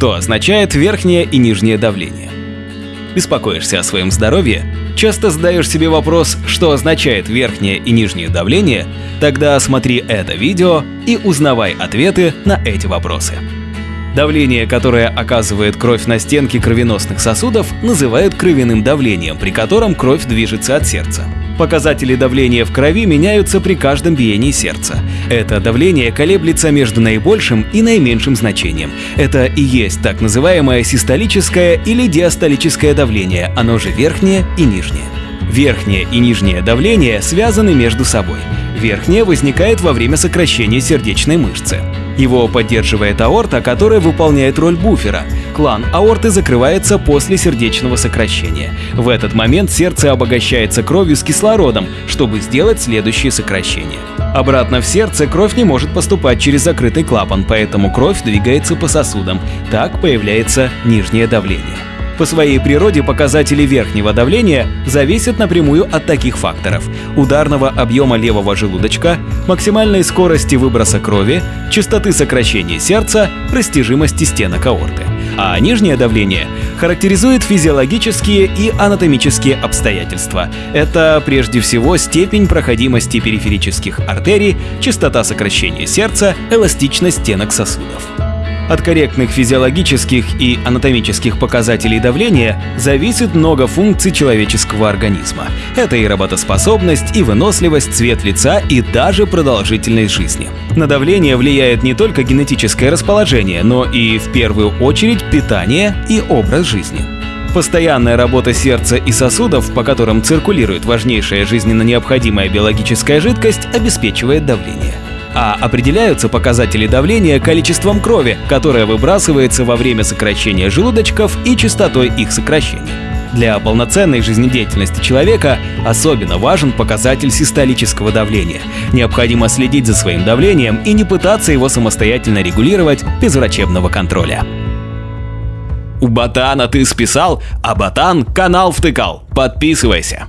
Что означает верхнее и нижнее давление? Беспокоишься о своем здоровье? Часто задаешь себе вопрос, что означает верхнее и нижнее давление? Тогда смотри это видео и узнавай ответы на эти вопросы. Давление, которое оказывает кровь на стенки кровеносных сосудов, называют кровяным давлением, при котором кровь движется от сердца. Показатели давления в крови меняются при каждом биении сердца. Это давление колеблется между наибольшим и наименьшим значением. Это и есть так называемое систолическое или диастолическое давление, оно же верхнее и нижнее. Верхнее и нижнее давление связаны между собой. Верхнее возникает во время сокращения сердечной мышцы. Его поддерживает аорта, которая выполняет роль буфера. Клан аорты закрывается после сердечного сокращения. В этот момент сердце обогащается кровью с кислородом, чтобы сделать следующее сокращение. Обратно в сердце кровь не может поступать через закрытый клапан, поэтому кровь двигается по сосудам. Так появляется нижнее давление. По своей природе показатели верхнего давления зависят напрямую от таких факторов – ударного объема левого желудочка, максимальной скорости выброса крови, частоты сокращения сердца, растяжимости стенок аорты. А нижнее давление характеризует физиологические и анатомические обстоятельства. Это прежде всего степень проходимости периферических артерий, частота сокращения сердца, эластичность стенок сосудов. От корректных физиологических и анатомических показателей давления зависит много функций человеческого организма. Это и работоспособность, и выносливость, цвет лица, и даже продолжительность жизни. На давление влияет не только генетическое расположение, но и в первую очередь питание и образ жизни. Постоянная работа сердца и сосудов, по которым циркулирует важнейшая жизненно необходимая биологическая жидкость, обеспечивает давление а определяются показатели давления количеством крови, которое выбрасывается во время сокращения желудочков и частотой их сокращения. Для полноценной жизнедеятельности человека особенно важен показатель систолического давления. Необходимо следить за своим давлением и не пытаться его самостоятельно регулировать без врачебного контроля. У Ботана ты списал, а Ботан канал втыкал. Подписывайся.